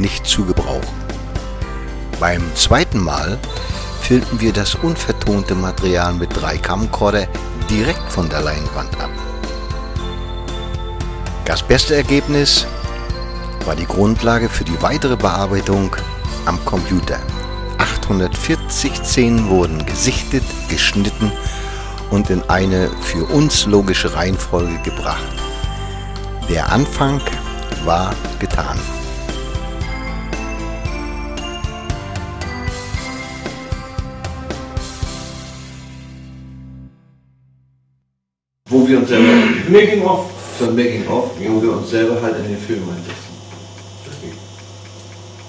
nicht zu gebrauchen. Beim zweiten Mal filmten wir das unvertonte Material mit drei Camcorder direkt von der Leinwand ab. Das beste Ergebnis war die Grundlage für die weitere Bearbeitung am Computer. 840 Szenen wurden gesichtet, geschnitten und in eine für uns logische Reihenfolge gebracht. Der Anfang war getan. Wo wir uns selber, Making of. so ein Making-of, wo wir uns selber halt in den Film einsetzen.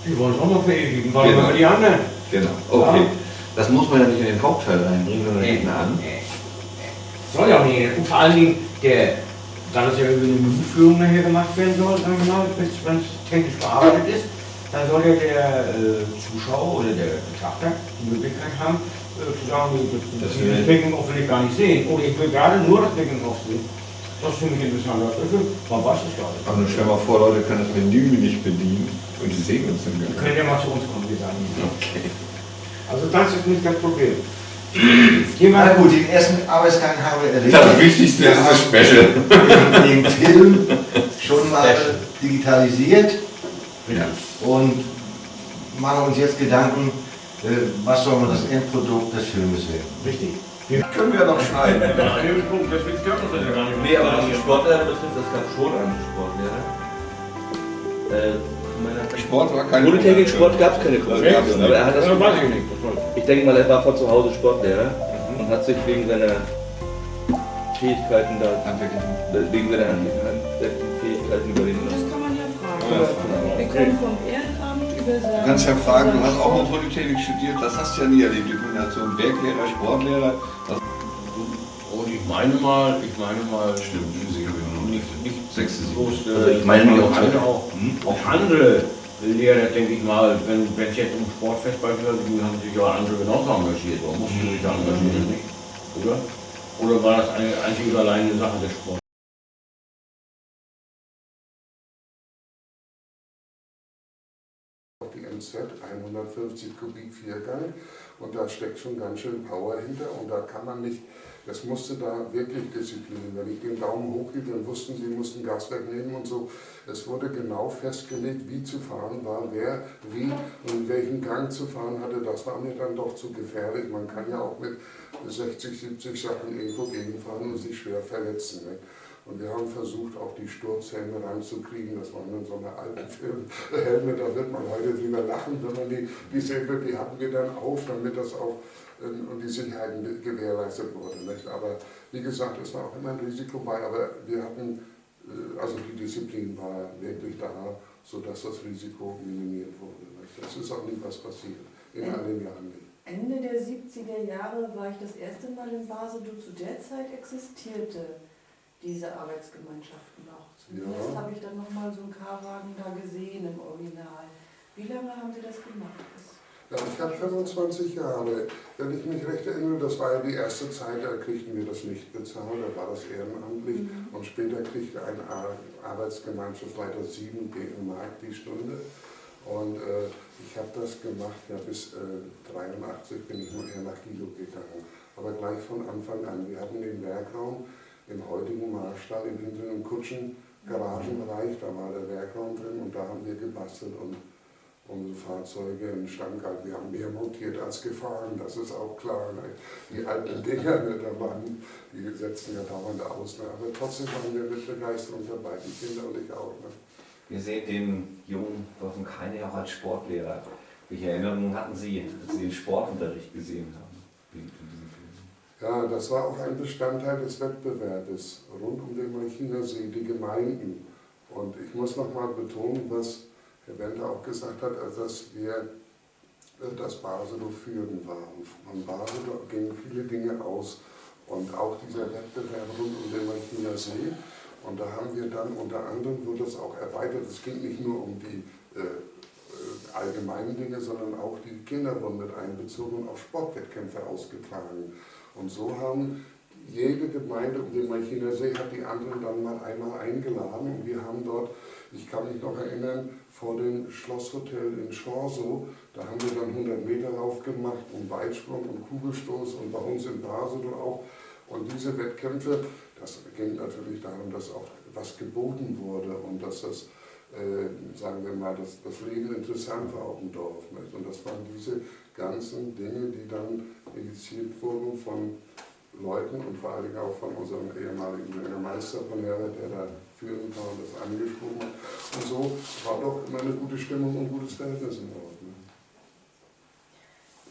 Die wollen es auch noch verewigen. Warum Genau. immer die anderen? Genau, okay. Ja. Das muss man ja nicht in den Hauptteil reinbringen, sondern hinten an. Soll ja auch nicht. Und vor allen Dingen, der, da das ja irgendwie eine Musikführung nachher gemacht werden soll, sag ich mal, wenn es technisch bearbeitet ist, dann soll ja der äh, Zuschauer oder der Betrachter die Möglichkeit haben, äh, das, das, will ich- ich gar nicht sehen. Oder ich will gerade nur das Making-of sehen. Das finde ich interessant. Also, man weiß es gar nicht. Aber nun stell mal vor, Leute können das Menü nicht bedienen und die sehen uns gar können ja mal zu uns kommen, die sagen. nicht. Okay. Also das ist nicht das Problem. Na gut, den ersten Arbeitsgang haben wir erledigt. Das Wichtigste ist das Special. den Film schon mal digitalisiert Ja. und machen uns jetzt Gedanken, was soll man das Endprodukt des Filmes werden. richtig. Können wir noch schneiden. Das ja gar nicht. Nee, aber was die Sportlehrer betrifft, es gab schon einen Sportlehrer. Äh, Sport war kein Polytechnik-Sport gab es keine Kommunikation, aber er hat das Ja, weiß ich nicht. Das ich. Denke mal, er war von zu Hause Sportlehrer und hat sich wegen seiner Fähigkeiten da, wegen seiner Fähigkeiten überwinden Das lassen. kann man ja fragen. Ja. Wir können vom über Du kannst ja fragen, du hast auch mal Polytechnik studiert, das hast du ja nie erlebt, die Kombination Werklehrer, Sportlehrer. Das Und ich meine mal, ich meine mal, stimmt, Physik habe ich noch nicht, nicht Sechste, bloß, äh, Also ich meine auch andere auch, auch andere Lehrer, denke ich mal, wenn es jetzt um Sportfest beispielsweise ging, haben sich ja andere genauso engagiert, oder mussten sich da engagieren, nicht? Oder? Oder war das eine einzig oder allein eine Sache des Sports? Die MZ 150 Kubik Viergang und da steckt schon ganz schön Power hinter und da kann man nicht, das musste da wirklich Disziplin. Wenn ich den Daumen hochhielt, dann wussten sie, mussten Gas wegnehmen und so. Es wurde genau festgelegt, wie zu fahren war, wer wie und in welchen Gang zu fahren hatte. Das war mir dann doch zu gefährlich. Man kann ja auch mit 60, 70 Sachen irgendwo gegenfahren und sich schwer verletzen. Ne? Und wir haben versucht, auch die Sturzhelme ranzukriegen. Das waren dann so eine alten Filmhelme, da wird man heute drüber lachen, wenn man die, die sehen wird, die hatten wir dann auf, damit das auch ähm, und die Sicherheit gewährleistet wurde. Nicht? Aber wie gesagt, es war auch immer ein Risiko bei, aber wir hatten, äh, also die Disziplin war wirklich da, sodass das Risiko minimiert wurde. Nicht? Das ist auch nicht was passiert, in all den Jahren nicht. Ende der 70er Jahre war ich das erste Mal in Basel. Du, zu der Zeit existierte diese Arbeitsgemeinschaften noch. Zumindest Ja. habe ich dann nochmal so einen K-Wagen da gesehen im Original. Wie lange haben Sie das gemacht? Das Ja, ich habe 25 Jahre. Wenn ich mich recht erinnere, das war ja die erste Zeit, da kriegten wir das nicht bezahlt, da war das ehrenamtlich. Und später kriegte ein Ar- Arbeitsgemeinschaftsleiter 7 Mark die Stunde. Und äh, ich habe das gemacht, ja bis äh, 83 bin ich nur eher nach Guido gegangen. Aber gleich von Anfang an. Wir hatten den Werkraum im heutigen Marstall im hinteren Kutschen, Garagenbereich, da war der Werkraum drin und da haben wir gebastelt und unsere Fahrzeuge in Stand gehalten. Wir haben mehr montiert als gefahren, das ist auch klar. Ne? Die alten Dinger, ne, da waren, die setzen ja dauernd aus. Ne? Aber trotzdem waren wir mit Begeisterung dabei, die Kinder und ich auch. Ne? Wir sehen den jungen Wolfgang Keine auch als Sportlehrer. Welche Erinnerungen hatten Sie, als Sie den Sportunterricht gesehen haben? Ja, das war auch ein Bestandteil des Wettbewerbes rund um den Malchiner See, die Gemeinden. Und ich muss nochmal betonen, was Herr Wender auch gesagt hat, also dass wir äh, das Baselow führen waren. Von Baselow gingen viele Dinge aus und auch dieser Wettbewerb rund um den Malchiner See. Und da haben wir dann unter anderem, wurde das auch erweitert, es ging nicht nur um die äh, äh, allgemeinen Dinge, sondern auch die Kinder wurden mit einbezogen und auch Sportwettkämpfe ausgetragen. Und so haben jede Gemeinde um den Malchiner See hat die anderen dann mal einmal eingeladen und wir haben dort Ich kann mich noch erinnern, vor dem Schlosshotel in Schorso, da haben wir dann 100 Meter Lauf gemacht und Weitsprung und Kugelstoß und bei uns in Basel auch. Und diese Wettkämpfe, das ging natürlich darum, dass auch was geboten wurde und dass das, äh, sagen wir mal, dass das Leben interessant war auf dem Dorf. Und das waren diese ganzen Dinge, die dann initiiert wurden von Leuten und vor allen Dingen auch von unserem ehemaligen Bürgermeister von Herbert, der da führend war und das angeschoben hat. Und so war doch immer eine gute Stimmung und ein gutes Verhältnis im Ort. Ne?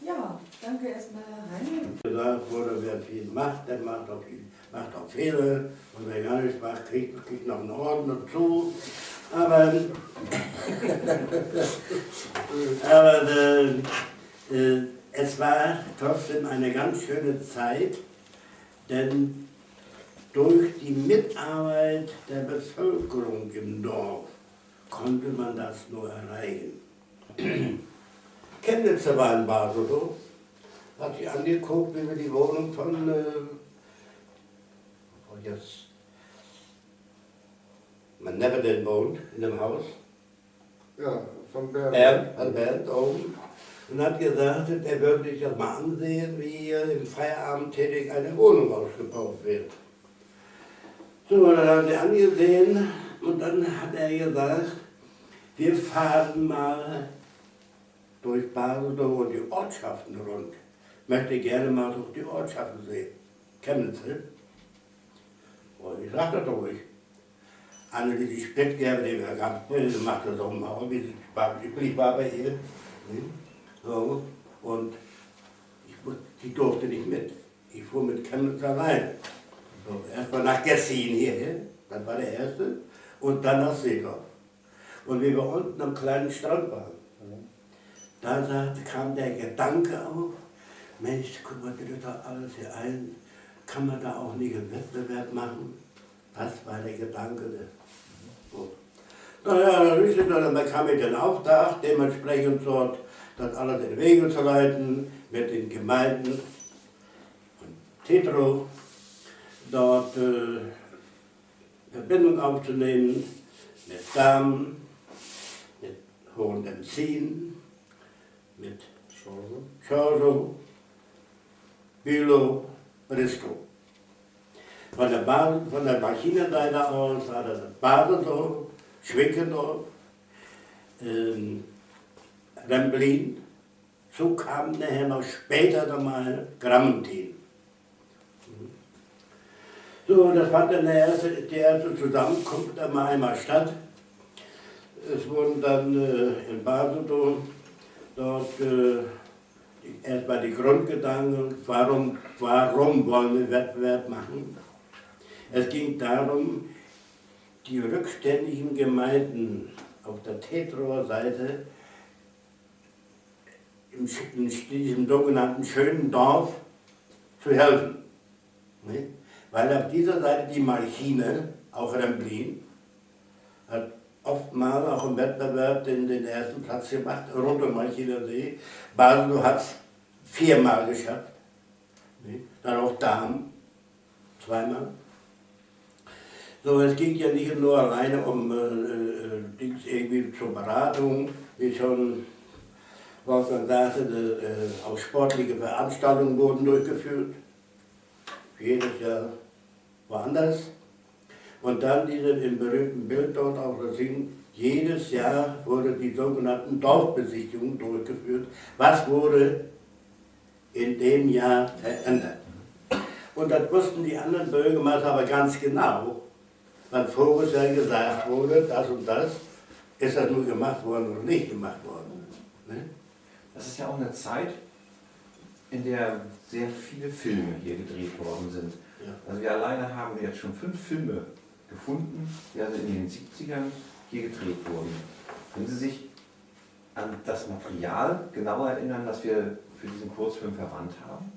Ja, danke erstmal, Herr Heine. gesagt wurde, wer viel macht, der macht auch, viel, macht auch Fehler und wer gar nichts macht, kriegt, kriegt noch einen Orden dazu. Aber, aber äh, äh, es war trotzdem eine ganz schöne Zeit, denn durch die Mitarbeit der Bevölkerung im Dorf konnte man das nur erreichen. Chemnitzer war in Basel, hat sich angeguckt, wie wir die Wohnung von, äh, wo jetzt man never wohnt, in dem Haus, Ja, von Bernd. Bernd, an Bernd oben, und hat gesagt, er würde sich das mal ansehen, wie hier im Feierabend tätig eine Wohnung ausgebaut wird. So, dann haben sie angesehen und dann hat er gesagt, wir fahren mal durch Basel und die Ortschaften rund. Möchte gerne mal durch die Ortschaften sehen. Chemnitz, ne? Und ich sagte doch ruhig. Anne, die Spätgerbe, die wir ganz macht, das auch mal, wie sie üblich war bei ihr. Ne? So, und ich, die durfte nicht mit. Ich fuhr mit Chemnitz allein. So, erstmal nach Gessin hierhin, das war der erste, und dann nach Seedorf. Und wie wir unten am kleinen Strand waren, da kam der Gedanke auf, Mensch, guck mal, das doch alles hier ein, kann man da auch nicht einen Wettbewerb machen? Das war der Gedanke. So. Naja, dann ist es dann ich den Auftrag, dementsprechend dort das alles in Wege zu leiten, mit den Gemeinden und Tetro dort äh, Verbindung aufzunehmen mit Damen, mit Hohendenzin, mit Chance. Chorso, Bülow, Bristow. Von der, Basis, von der Maschinenseite aus war das Baselsdorf, Schwickendorf, ähm, Remblin. So kam nachher noch später nochmal Grammentin. So, das fand dann der erste, die erste Zusammenkunft einmal einmal statt. Es wurden dann äh, in Basel dort äh, erstmal die Grundgedanken, warum, warum wollen wir Wettbewerb machen. Es ging darum, die rückständigen Gemeinden auf der Tetroer Seite in, diesem sogenannten schönen Dorf zu helfen. Weil auf dieser Seite die Malchine, auch Remblin, hat oftmals auch im Wettbewerb den, den ersten Platz gemacht, rund um Malchiner See. Basel hat es viermal geschafft. Dann auch Darm, zweimal. So, es ging ja nicht nur alleine um äh, äh, Dings irgendwie zur Beratung, wie schon Wolfgang sagte, äh, auch sportliche Veranstaltungen wurden durchgeführt. Jedes Jahr woanders. Und dann diese im berühmten Bild dort auf Sing, jedes Jahr wurde die sogenannten Dorfbesichtigungen durchgeführt. Was wurde in dem Jahr verändert? Und das wussten die anderen Bürgermeister aber ganz genau, weil voriges Jahr gesagt wurde, das und das, ist das nur gemacht worden oder nicht gemacht worden. Ne? Das ist ja auch eine Zeit, in der sehr viele Filme hier gedreht worden sind. Also wir alleine haben jetzt schon fünf Filme gefunden, die also in den 70ern hier gedreht wurden. Können Sie sich an das Material genauer erinnern, das wir für diesen Kurzfilm verwandt haben?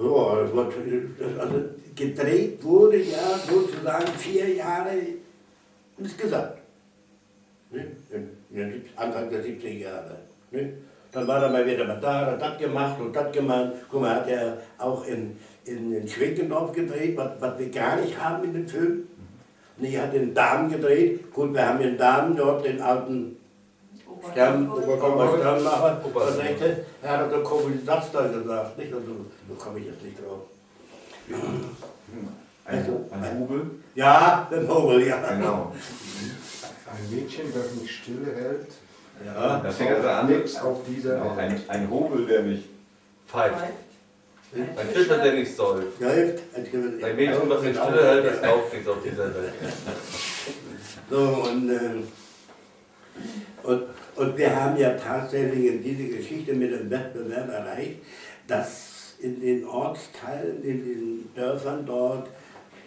Ja, das, also gedreht wurde ja sozusagen vier Jahre insgesamt. Ne? In, in den sieb- Anfang der 70er Jahre. Ne? Dann war er mal wieder mal da, hat das gemacht und das gemacht. Guck mal, hat er auch in, in, in Schwenkendorf gedreht, was, was wir gar nicht haben in dem Film. Nee, er hat den Damen gedreht. Gut, wir haben den Damen dort, den alten Stern, Obersternmacher, versenkte. Er hat also komischen Satz da gesagt, nicht? Also, da komme ich jetzt nicht drauf. Ein, ein Hubel? Ja, den Hobel, ja. Genau. Ein Mädchen, das mich stillhält, Ja, Das fängt also an. nichts auf dieser Auch Welt. ein, ein Hobel, der nicht Pfeift. Ein Fischer, der nicht ja, hilft. Ein Mädchen, was in Stille hält, das kauft nichts auf dieser Welt. So, und, ähm, und, und wir haben ja tatsächlich in diese Geschichte mit dem Wettbewerb erreicht, dass in den Ortsteilen, in den Dörfern dort,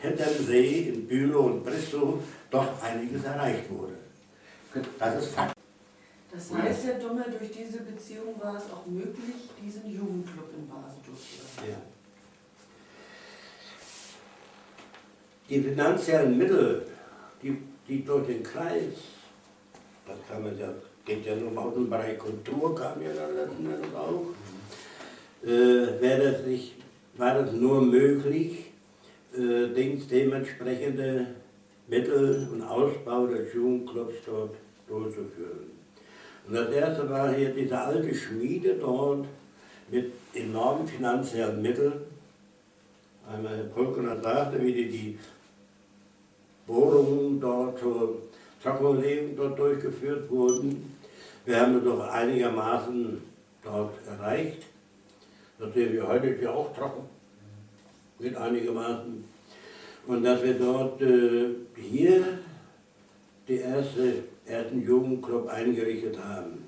hinterm See, in Bülow und Bristol, doch einiges erreicht wurde. Das ist Fakt. Das heißt, Herr Dummer, durch diese Beziehung war es auch möglich, diesen Jugendclub in Basel durchzuführen. Ja. Die finanziellen Mittel, die, die durch den Kreis, das kann man ja, geht ja nur aus dem Bereich Kultur, kam ja dann letzten Endes auch, äh, wäre das nicht, war das nur möglich, äh, dementsprechende Mittel und Ausbau des Jugendclubs dort durchzuführen. Und das erste war hier diese alte Schmiede dort mit enormen finanziellen Mitteln. Einmal Herr Pulkener sagte, wie die, die Bohrungen dort zur Trockenlegung dort durchgeführt wurden. Wir haben es doch einigermaßen dort erreicht. Wir heute ist ja auch trocken. Mit einigermaßen. Und dass wir dort äh, hier die erste, ersten Jugendclub eingerichtet haben.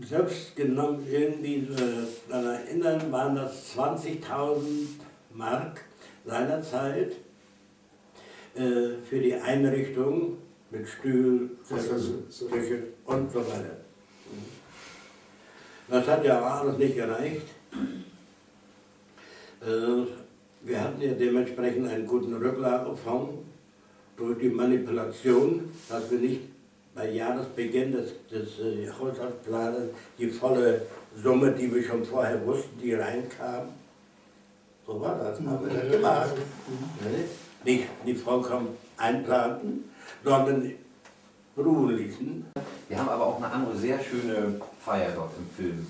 Selbst genommen irgendwie äh, daran erinnern, waren das 20.000 Mark seinerzeit äh, für die Einrichtung mit Sessel. Küche und so weiter. Das hat ja auch alles nicht gereicht. Äh, Wir hatten ja dementsprechend einen guten Rücklagefonds durch die Manipulation, dass wir nicht bei Jahresbeginn des, des äh, Haushaltsplanes die volle Summe, die wir schon vorher wussten, die reinkam, so war das, haben wir das gemacht. Ne? Nicht die vollkommen einplanten, sondern ruhen ließen. Wir haben aber auch eine andere sehr schöne Feier dort im Film.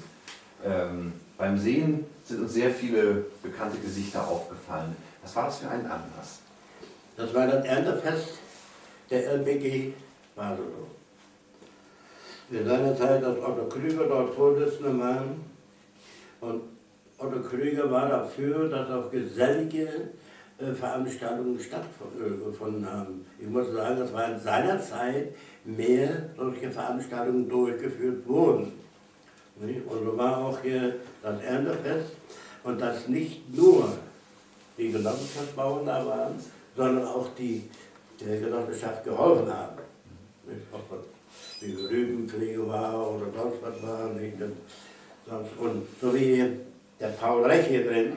Ähm, beim Sehen sind uns sehr viele bekannte Gesichter aufgefallen. Was war das für ein Anlass? Das war das Erntefest der LBG Baselow. In seiner Zeit, als Otto Krüger dort Vorsitzender war, und Otto Krüger war dafür, dass auch gesellige äh, Veranstaltungen stattgefunden haben. Ich muss sagen, das war in seiner Zeit mehr solche Veranstaltungen durchgeführt wurden. Und so war auch hier das Erntefest und dass nicht nur die Genossenschaftsbauern da waren, sondern auch die der Genossenschaft geholfen haben. Ob das die Rübenpflege war oder sonst was war. Nicht? Und, so wie der Paul Rech hier drin,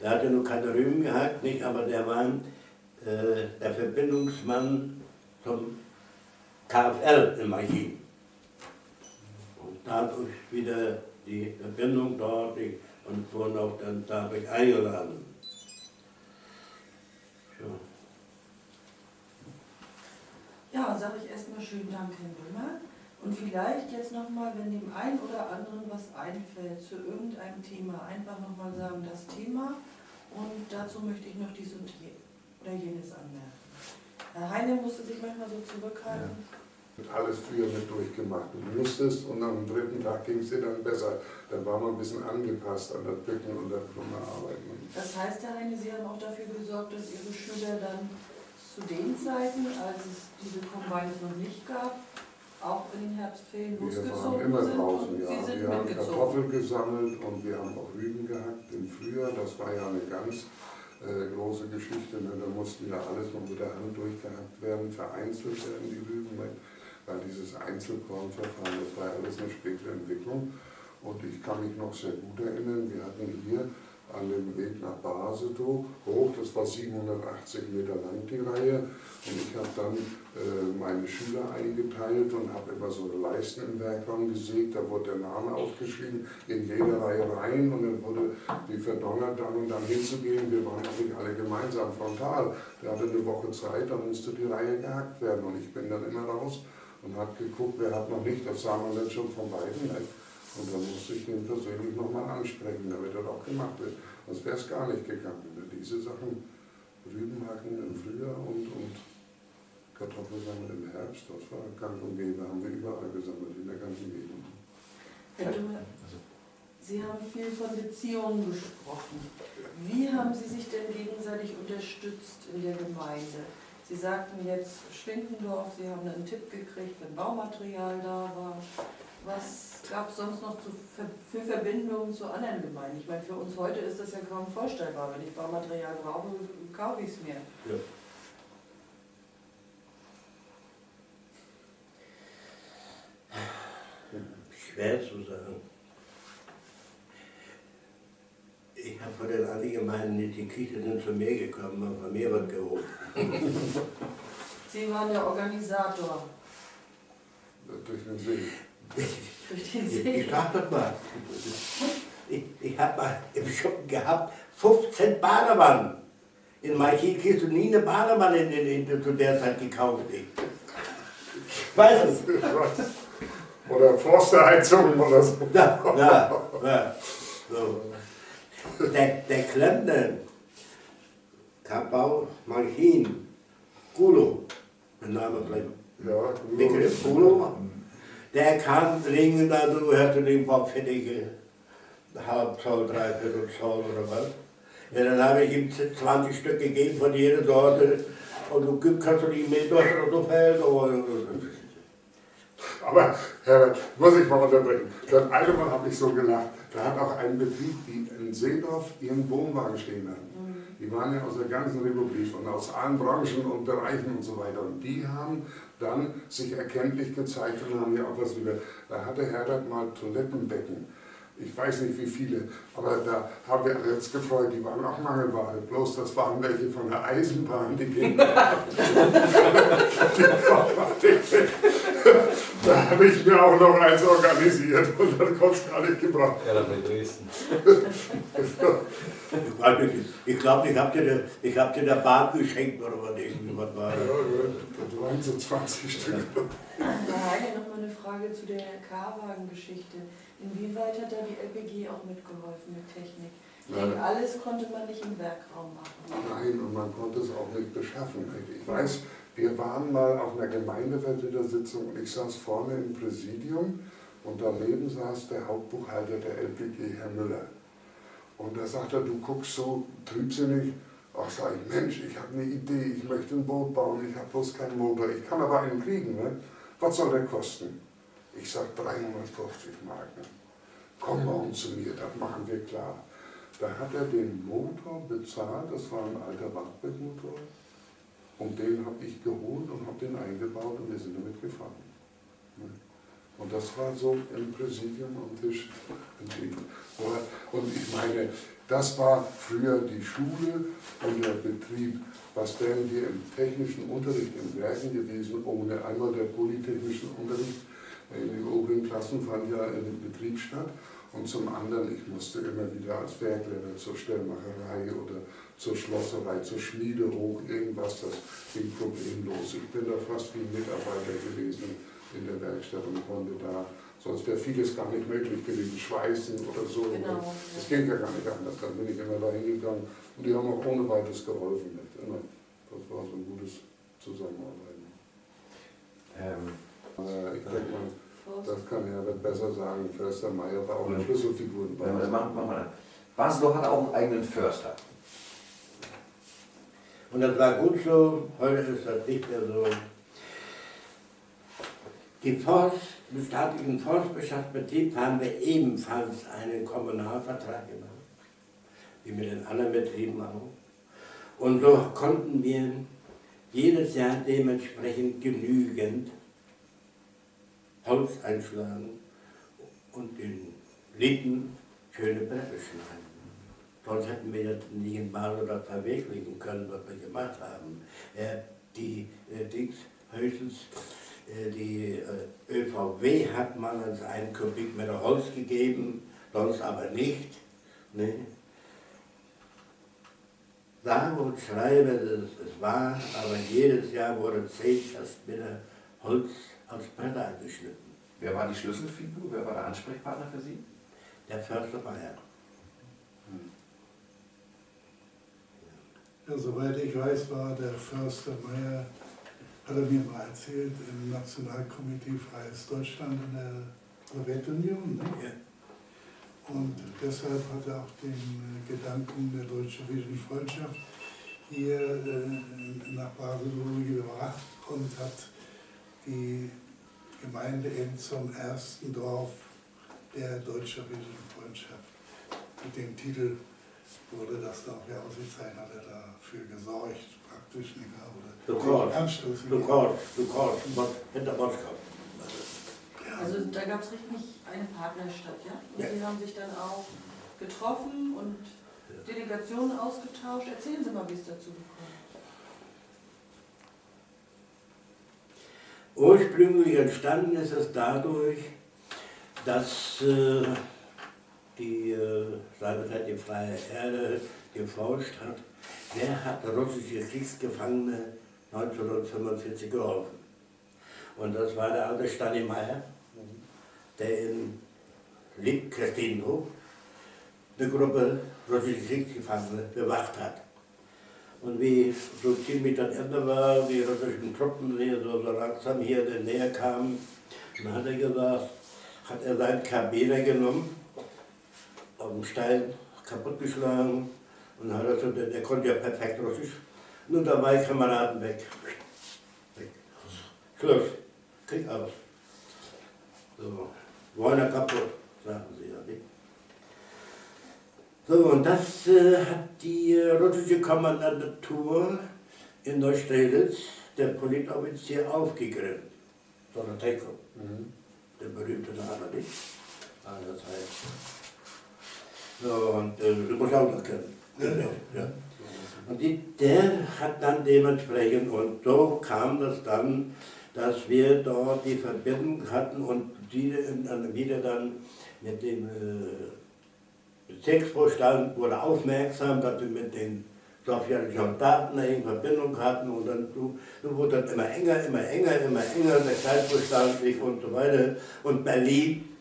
der hatte nur keine Rüben gehabt, nicht? aber der war äh, der Verbindungsmann zum KFL im Archiv. Dadurch wieder die Verbindung dort und wurden auch dann dadurch eingeladen. So. Ja, sage ich erstmal schönen Dank, Herr Dummer. Und vielleicht jetzt nochmal, wenn dem einen oder anderen was einfällt zu irgendeinem Thema, einfach nochmal sagen, das Thema und dazu möchte ich noch dies und je, oder jenes anmerken. Herr Heine musste sich manchmal so zurückhalten. Und alles früher mit durchgemacht. Du musstest und am dritten Tag ging es dir dann besser. Dann war man ein bisschen angepasst an das Bücken und das Arbeiten. Das heißt, Herr Heine, Sie haben auch dafür gesorgt, dass Ihre Schüler dann zu den Zeiten, als es diese Combines noch nicht gab, auch in den Herbstferien Wir waren losgezogen immer sind draußen, und ja. Sie sind Wir haben. Kartoffeln gesammelt und wir haben auch Rüben gehackt im Frühjahr. Das war ja eine ganz äh, große Geschichte. Ne? Da mussten ja alles noch mit der Hand durchgehackt werden, vereinzelt werden die Rüben. Weil dieses Einzelkornverfahren, das war alles eine spätere Entwicklung. Und ich kann mich noch sehr gut erinnern, wir hatten hier an dem Weg nach Basedow hoch. Das war 780 Meter lang die Reihe. Und ich habe dann äh, meine Schüler eingeteilt und habe immer so Leisten im Werkraum gesägt. Da wurde der Name aufgeschrieben, in jede Reihe rein und dann wurde die verdonnert, dann und dann hinzugehen. Wir waren eigentlich alle gemeinsam frontal. Der hatte eine Woche Zeit, dann musste die Reihe gehackt werden. Und ich bin dann immer raus und habe geguckt, wer hat noch nicht. Das sah man dann schon von beiden. Nicht? Und dann musste ich den persönlich nochmal ansprechen, damit er auch gemacht wird. Sonst wäre es gar nicht gegangen. Diese Sachen, Rüben hacken im Frühjahr und, und Kartoffeln sammeln im Herbst, das war gang und gäbe, haben wir überall gesammelt, in der ganzen Gegend. Herr Dumme, Sie haben viel von Beziehungen gesprochen. Wie haben Sie sich denn gegenseitig unterstützt in der Gemeinde? Sie sagten jetzt Schwindendorf, Sie haben einen Tipp gekriegt, wenn Baumaterial da war. Was gab es sonst noch zu, für Verbindungen zu anderen Gemeinden? Ich meine, für uns heute ist das ja kaum vorstellbar. Wenn ich Baumaterial brauche, kaufe ich es mir. Ja. Schwer zu sagen. Ich habe von den anderen Gemeinden nicht, die Kirche sind zu mir gekommen und von mir wird geholt. Sie waren der Organisator Durch den See. durch den Ich, ich See. sag das mal. Ich, ich habe mal im Schuppen gehabt 15 Badewannen. In Maikin kriegst du nie eine Badewanne in, in, in, zu der Zeit gekauft. Ich weiß es. Oder Forsterheizung oder so. Ja, ja, ja. So. Der, der Klempner, Kapau, Manchin, Gulo, der Name vielleicht Ja, Begriff Gulo, der kam dringend, also hörte den Bock fertige halb Zoll, dreiviertel Zoll oder was. Ja, dann habe ich ihm 20 Stück gegeben von jeder Sorte und du gibst- kannst du nicht mehr durch oder so fällt. Oder, Aber, Herbert, muss ich mal unterbrechen. Dann einmal habe ich so gelacht. Da hat auch ein Betrieb, die in Seedorf ihren Wohnwagen stehen hatten. Die waren ja aus der ganzen Republik und aus allen Branchen und Bereichen und so weiter. Und die haben dann sich erkenntlich gezeigt und haben ja auch was über. Da hatte Herbert mal Toilettenbecken. Ich weiß nicht wie viele, aber da haben wir uns gefreut, die waren auch Mangelware. Bloß das waren welche von der Eisenbahn, die gingen. Da habe ich mir auch noch eins organisiert und dann konnte es gar nicht gebracht. Ja, dann bei Dresden. Ich glaube, ich habe dir, der- ich hab dir der Bahn geschenkt oder was irgendwas war. Ja, das waren so 20 Stück. Herr Heine, noch mal eine Frage zu der K-Wagen-Geschichte. Inwieweit hat da die LPG auch mitgeholfen mit Technik? Nein. alles konnte man nicht im Werkraum machen. Nein, und man konnte es auch nicht beschaffen. Ich weiß, wir waren mal auf einer Gemeindevertretersitzung und ich saß vorne im Präsidium und daneben saß der Hauptbuchhalter der LPG, Herr Müller. Und da sagt er, du guckst so trübsinnig. Ach, sag ich, Mensch, ich habe eine Idee, ich möchte ein Boot bauen, ich habe bloß keinen Motor, ich kann aber einen kriegen. Ne? Was soll der kosten? Ich sag 350 Mark. Ne? Komm morgen zu mir, das machen wir klar. Da hat er den Motor bezahlt, das war ein alter Wartburg-Motor. Und den habe ich geholt und habe den eingebaut und wir sind damit gefahren. Und das war so im Präsidium am Tisch. entschieden. Und ich meine, das war früher die Schule und der Betrieb. Was wären wir im technischen Unterricht in Werken gewesen, ohne einmal der polytechnischen Unterricht in den oberen Klassen fand ja im Betrieb statt. Und zum anderen, ich musste immer wieder als Werklehrer zur Stellmacherei oder zur Schlosserei, zur Schmiede hoch, irgendwas, das ging problemlos. Ich bin da fast wie ein Mitarbeiter gewesen in der Werkstatt und konnte da, sonst wäre vieles gar nicht möglich gewesen, schweißen oder so. Genau. Das ging ja gar nicht anders. Dann bin ich immer da hingegangen und die haben auch ohne weiteres geholfen. Mit. Immer. Das war so ein gutes Zusammenarbeiten. Ähm, Äh, ich denke mal, das kann Herbert besser sagen. Förster Meier war auch eine Schlüsselfigur. wir das machen, wir das. Basel hat auch einen eigenen Förster. Und das war gut so, heute ist das nicht mehr so. Die Forst, den staatlichen Forstwirtschaftsbetrieb haben wir ebenfalls einen Kommunalvertrag gemacht, wie mit den anderen Betrieben auch. Und so konnten wir jedes Jahr dementsprechend genügend Holz einschlagen und in Litten schöne Bretter schneiden. Sonst hätten wir jetzt nicht in Basel das verwirklichen können, was wir gemacht haben. Äh, die äh, Dings, höchstens äh, die äh, ÖVW hat man als einen Kubikmeter Holz gegeben, sonst aber nicht. Ne? Sage und schreibe, es, es war, aber jedes Jahr wurde 10 Kastmeter Holz als Bretter angeschnitten. Wer war die Schlüsselfigur? Wer war der Ansprechpartner für Sie? Der Förster Meier. Ja, soweit ich weiß, war der Förster Meier, hat er mir mal erzählt, im Nationalkomitee Freies Deutschland in der Sowjetunion. Ne? Und deshalb hat er auch den äh, Gedanken der deutsch-sowjetischen Freundschaft hier äh, nach Basel gebracht und hat die Gemeinde eben zum ersten Dorf der deutsch-sowjetischen Freundschaft mit dem Titel wurde das auch ja ausgezeichnet, hat er dafür gesorgt, praktisch nicht? Du Oder Anstoß du gegeben. kannst, du kannst, was- hinter Moskau. Also da gab es richtig eine Partnerstadt, ja? Und Ja. Sie haben sich dann auch getroffen und Delegationen ausgetauscht. Erzählen Sie mal, wie es dazu gekommen ist. Ursprünglich entstanden ist es dadurch, dass äh, die äh, seinerzeit die Freie Erde geforscht hat, wer hat russische Kriegsgefangene 1945 geholfen. Und das war der alte Stanimeyer, der in Liebkirchdorf eine Gruppe russische Kriegsgefangene bewacht hat. Und wie so ziemlich das Ende war, die russischen Truppen hier so, langsam hier näher kamen, dann hat er gesagt, hat er seinen Kabiner genommen, auf dem Stein kaputtgeschlagen und hat er der, der konnte ja perfekt Russisch. Nun dabei Kameraden weg. weg. Schluss. Krieg aus. So. Wollen kaputt, sagen sie ja nicht. So, und das äh, hat die äh, russische Kommandantur in Neustrelitz, der Politoffizier, aufgegriffen. Solotenko, der berühmte Name, nicht? Ah, das heißt. Und äh, du musst auch noch kennen. Ja. Ja. Und die, der hat dann dementsprechend, und so kam das dann, dass wir dort die Verbindung hatten und die dann wieder dann mit dem äh, Bezirksvorstand wurde aufmerksam, dass wir mit den sowjetischen Soldaten in Verbindung hatten und dann so, so wurde das immer enger, immer enger, immer enger, der Kreisvorstand sich und so weiter. Und Berlin,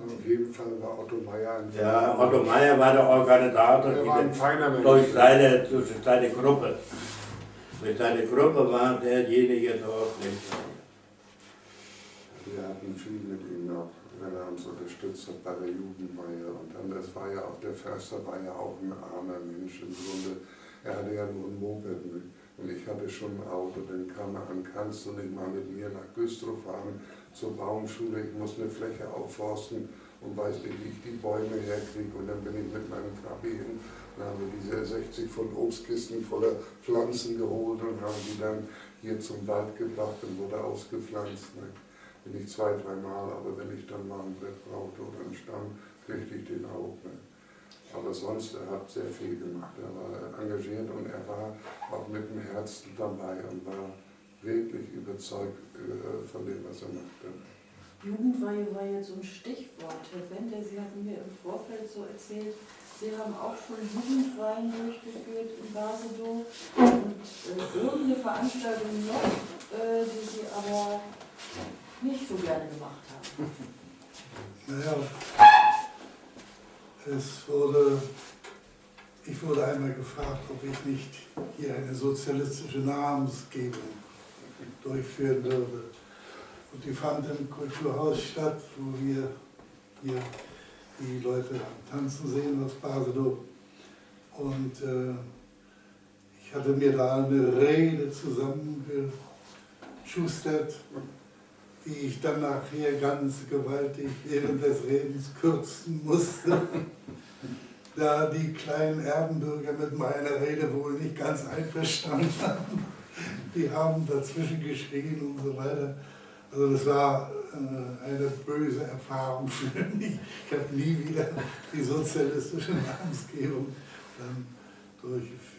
Auf jeden Fall war Otto Meyer ein ja, Otto Meyer war der Organisator Er war ein feiner Mensch. durch seine, durch seine Gruppe. Mit seiner Gruppe war derjenige dort nicht. Wir hatten viel mit ihm noch, wenn er uns unterstützt hat bei der Jugendweihe. Und dann, das war ja auch, der Förster war ja auch ein armer Mensch im Grunde. Er hatte ja nur ein Moped mit. Und ich hatte schon ein Auto, dann kam er an, kannst du nicht mal mit mir nach Güstrow fahren zur Baumschule, ich muss eine Fläche aufforsten und weiß nicht, wie ich die Bäume herkriege. Und dann bin ich mit meinem Trabi hin und haben wir diese 60 Pfund Obstkisten voller Pflanzen geholt und haben die dann hier zum Wald gebracht und wurde ausgepflanzt. Ne? Bin ich zwei, dreimal, aber wenn ich dann mal ein Brett brauchte oder einen Stamm, kriegte ich den auch. Ne? Aber sonst, er hat sehr viel gemacht. Er war engagiert und er war auch mit dem Herzen dabei und war wirklich überzeugt äh, von dem, was er machte. Jugendweihe war jetzt so ein Stichwort. Herr Bender, Sie hatten mir im Vorfeld so erzählt, Sie haben auch schon Jugendweihen durchgeführt in Basedow und äh, irgendeine Veranstaltung noch, äh, die Sie aber nicht so gerne gemacht haben. Naja, es wurde, ich wurde einmal gefragt, ob ich nicht hier eine sozialistische Namensgebung durchführen würde. Und die fand im Kulturhaus statt, wo wir hier die Leute tanzen sehen aus Basedow. Und äh, ich hatte mir da eine Rede zusammengeschustert, die ich dann nachher ganz gewaltig während des Redens kürzen musste, da die kleinen Erdenbürger mit meiner Rede wohl nicht ganz einverstanden waren. Die haben dazwischen geschrien und so weiter. Also das war äh, eine böse Erfahrung für mich. Ich habe nie wieder die sozialistische Namensgebung dann durchgeführt.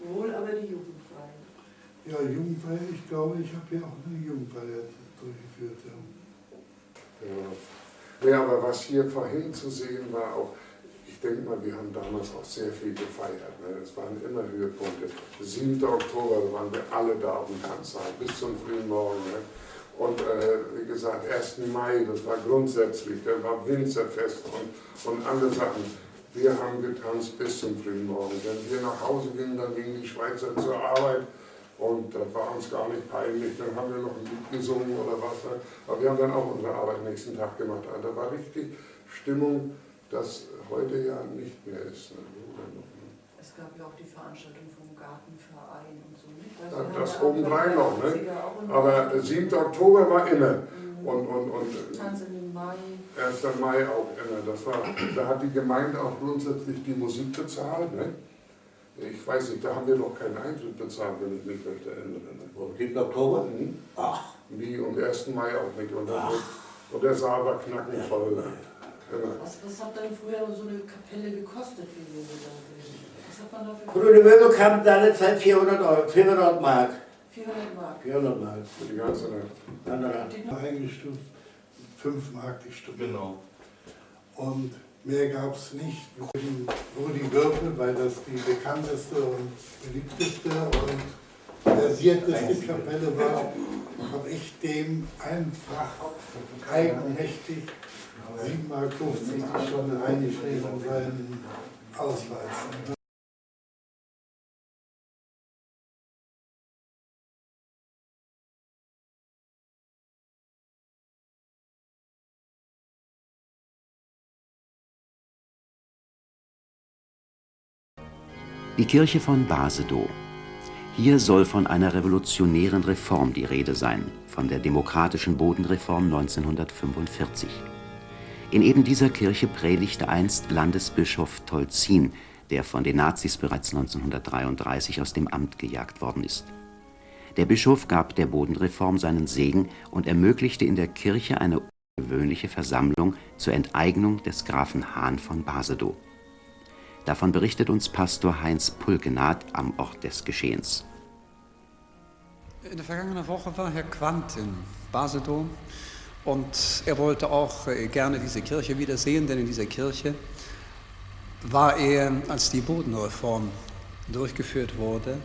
Wohl aber die Jugendfeier. Ja, Jugendfeier, ich glaube, ich habe ja auch eine Jugendfeier durchgeführt. Ja. Ja. ja, aber was hier vorhin zu sehen war, auch, denke mal, wir haben damals auch sehr viel gefeiert. Ne? Waren immer Höhepunkte. 7. Oktober waren wir alle da auf dem Tanzsaal bis zum frühen Morgen. Ne? Und äh, wie gesagt, 1. Mai, das war grundsätzlich, da war Winzerfest und, und alle Sachen. Wir haben getanzt bis zum frühen Morgen. Wenn wir nach Hause gingen, dann gingen die Schweizer zur Arbeit und das war uns gar nicht peinlich. Dann haben wir noch ein Lied gesungen oder was. Ne? Aber wir haben dann auch unsere Arbeit nächsten Tag gemacht. Also da war richtig Stimmung, das heute ja nicht mehr ist. Ne? Es gab ja auch die Veranstaltung vom Gartenverein und so. Nicht? Ja, das obendrein noch. Ne? Aber 7. Oktober war immer. Mhm. Und, und, und Tanz in den Mai. 1. Mai auch immer. Das war, da hat die Gemeinde auch grundsätzlich die Musik bezahlt. Ne? Ich weiß nicht, da haben wir doch keinen Eintritt bezahlt, wenn ich mich recht erinnere. Ne? Am 7. Oktober? Mhm. Ach. Nie und 1. Mai auch nicht. Und, dann, und der Saal war knackenvoll. Ja. Was, was hat dann früher so eine Kapelle gekostet, wie wir gesagt Was hat man dafür Grüne Möbel kam deine Zeit 400 Euro, 400 Mark. 400 Mark. 400 Mark. Für die ganze Nacht. Na. Eingestuft 5 Mark die Stunde. Genau. Und mehr gab es nicht. Rudi Würfel, weil das die bekannteste und beliebteste und versierteste Kapelle war, habe ich dem einfach eigenmächtig 7,50 Mark Stunde eingeschrieben in seinen Ausweis. Die Kirche von Basedow. Hier soll von einer revolutionären Reform die Rede sein, von der demokratischen Bodenreform 1945. In eben dieser Kirche predigte einst Landesbischof Tolzin, der von den Nazis bereits 1933 aus dem Amt gejagt worden ist. Der Bischof gab der Bodenreform seinen Segen und ermöglichte in der Kirche eine ungewöhnliche Versammlung zur Enteignung des Grafen Hahn von Basedow. Davon berichtet uns Pastor Heinz Pulkenath am Ort des Geschehens. In der vergangenen Woche war Herr Quandt in Basedow und er wollte auch äh, gerne diese Kirche wiedersehen, denn in dieser Kirche war er, als die Bodenreform durchgeführt wurde,